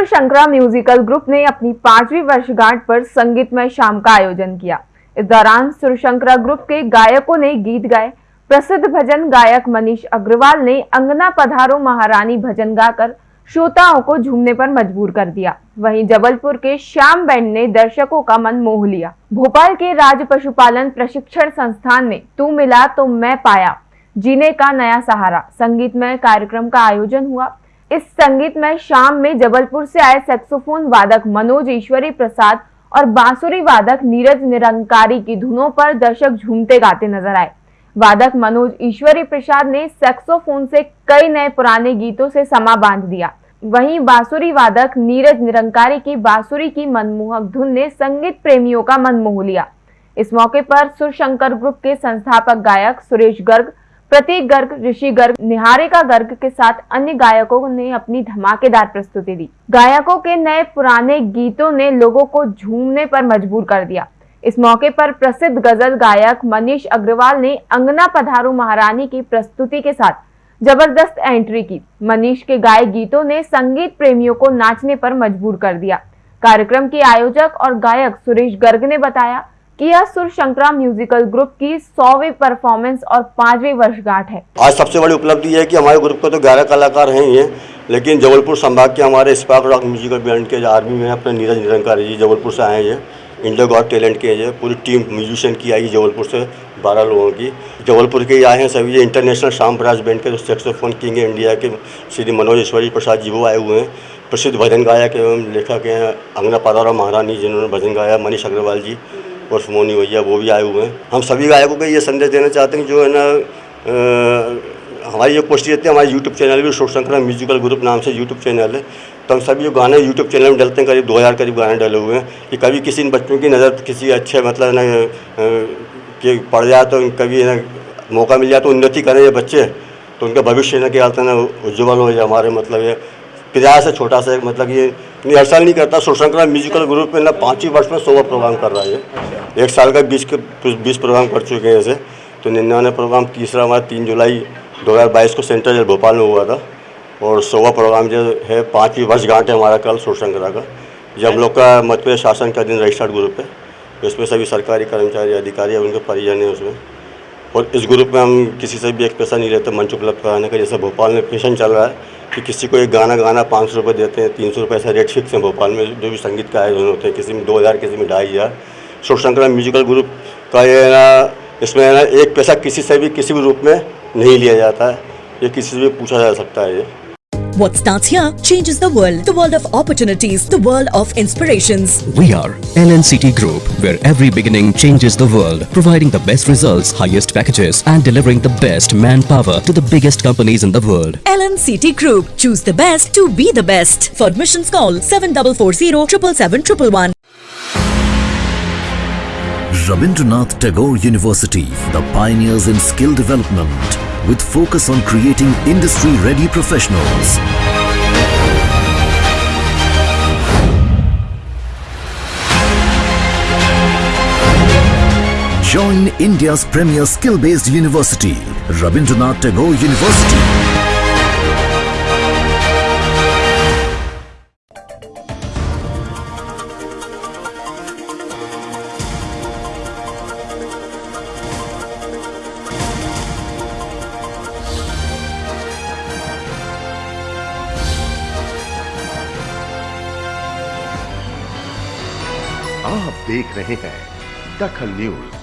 सुर Shankara musical group ने अपनी पांचवी वर्षगांठ पर संगीतमय शाम का आयोजन किया। इस दौरान सुर शंकरा ग्रुप के गायकों ने गीत गाए। प्रसिद्ध भजन गायक मनीष अग्रवाल ने अंगना पधारो महारानी भजन गाकर श्रोताओं को झूमने पर मजबूर कर दिया। वहीं जबलपुर के श्याम बैंड ने दर्शकों का मन मोह लिया। भोपाल के राज पशुपालन प्रशिक्षण संस्थान में तू मिला तो मैं पाया। जीने का नया सहारा। संगीतमय कार्यक्रम का आयोजन हुआ। इस संगीतमय शाम में जबलपुर से आए सेक्सोफोन वादक मनोज ईश्वरी प्रसाद और बांसुरी वादक नीरज निरंकारी की धुनों पर दर्शक झूमते गाते नज़र आए। वादक मनोज ईश्वरी प्रसाद ने सेक्सोफोन से कई नए पुराने गीतों से समा बाँध दिया। वहीं बांसुरी वादक नीरज निरंकारी की बांसुरी की मनमोहक धुन ने संगीत प्रेमियों का मन मोह लिया। इस मौके पर सुरशंकर ग्रुप के संस्थापक गायक सुरेश गर्ग प्रतीक गर्ग, ऋषि गर्ग, निहारिका गर्ग के साथ अन्य गायकों ने अपनी धमाकेदार प्रस्तुति दी। गायकों के नए पुराने गीतों ने लोगों को झूमने पर मजबूर कर दिया। इस मौके पर प्रसिद्ध गज़ल गायक मनीष अग्रवाल ने अंगना पधारू महारानी की प्रस्तुति के साथ ज़बरदस्त एंट्री की। मनीष के गाय गीतों ने संगीत प्रेमियों को नाचने पर मजबूर कर दिया। कार्यक्रम के आयोजक और गायक सुरेश गर्ग ने बताया कि यह सुर शंकरा म्यूजिकल ग्रुप की सौवीं परफॉर्मेंस और पांचवी वर्षगांठ है। आज सबसे बड़ी उपलब्धि है कि हमारे ग्रुप के तो ग्यारह कलाकार हैं ही लेकिन जबलपुर संभाग के हमारे स्पार्क रॉक म्यूजिकल बैंड के आर्मी में अपने नीरज निरंकारी जी जबलपुर से आए हैं। इंडिया गॉड टैलेंट के हैं पूरी टीम म्यूजिशियन की आई जबलपुर से बारह लोगों की। जबलपुर के आए हैं सभी ये इंटरनेशनल शाम प्रयास बैंड के जो सेक्सोफोन किंग है इंडिया के, श्री मनोज ईश्वरी प्रसाद जी वो आए हुए हैं। प्रसिद्ध भजन गायक एवं लेखक हैं अंगना पादारा महारानी, जिन्होंने भजन गाया, मनीष अग्रवाल जी। और सुमोनी भैया, वो भी आए हुए हैं। हम सभी गायकों को ये संदेश देना चाहते हैं, जो है ना हमारी जो पोस्टी रहती है, हमारे यूट्यूब चैनल भी शोर शंकरा म्यूजिकल ग्रुप नाम से यूट्यूब चैनल है। तो हम सभी जो गाने यूट्यूब चैनल में डलते हैं, करीब दो हज़ार करीब गाने डले हुए हैं। कि कभी किसी बच्चों की नज़र, किसी अच्छे मतलब ना कि पड़ जाए तो कभी, ना, मौका मिल जाए तो उन्नति करें ये बच्चे। तो उनका भविष्य, ना क्या ना, उज्ज्वल हो जाए, हमारे मतलब ये प्रयास है छोटा सा मतलब ये नहीं हर साल नहीं करता। सुरशंकरा म्यूजिकल ग्रुप में ना पाँचवीं वर्ष में सोलह प्रोग्राम कर रहा है एक साल का बीस के बीस प्रोग्राम कर चुके हैं ऐसे। तो निन्यानवे प्रोग्राम तीसरा हमारा तीन जुलाई 2022 को सेंट्रल जेल भोपाल में हुआ था। और सोवा प्रोग्राम जो है पाँचवीं वर्षगांठ है हमारा कल सुरशंकरा का। जब लोग का मध्य प्रदेश शासन का दिन रजिस्टर्ड ग्रुप है इसमें सभी सरकारी कर्मचारी अधिकारी और उनके परिजन हैं उसमें। और इस ग्रुप में हम किसी से भी एक पैसा नहीं लेते मंच उपलब्ध कराने का। जैसे भोपाल में पेशन चल रहा है कि किसी को एक गाना गाना पाँच सौ रुपये देते हैं, तीन सौ रुपये ऐसा रेट फिक्स हैं भोपाल में, जो भी संगीत का आयोजन होते हैं, किसी में दो हज़ार, किसी में ढाई हज़ार। शोर शंकर म्यूजिकल ग्रुप का ये ना, इसमें है ना, एक पैसा किसी से भी, किसी भी रूप में नहीं लिया जाता है। ये किसी से भी पूछा जा सकता है ये। What starts here changes the world. The world of opportunities. The world of inspirations. We are LNCT Group, where every beginning changes the world. Providing the best results, highest packages and delivering the best manpower to the biggest companies in the world. LNCT Group. Choose the best to be the best. For admissions call 7440 777 Rabindranath Tagore University, the pioneers in skill development with focus on creating industry-ready professionals. Join India's premier skill-based university, Rabindranath Tagore University. आप देख रहे हैं दखल news.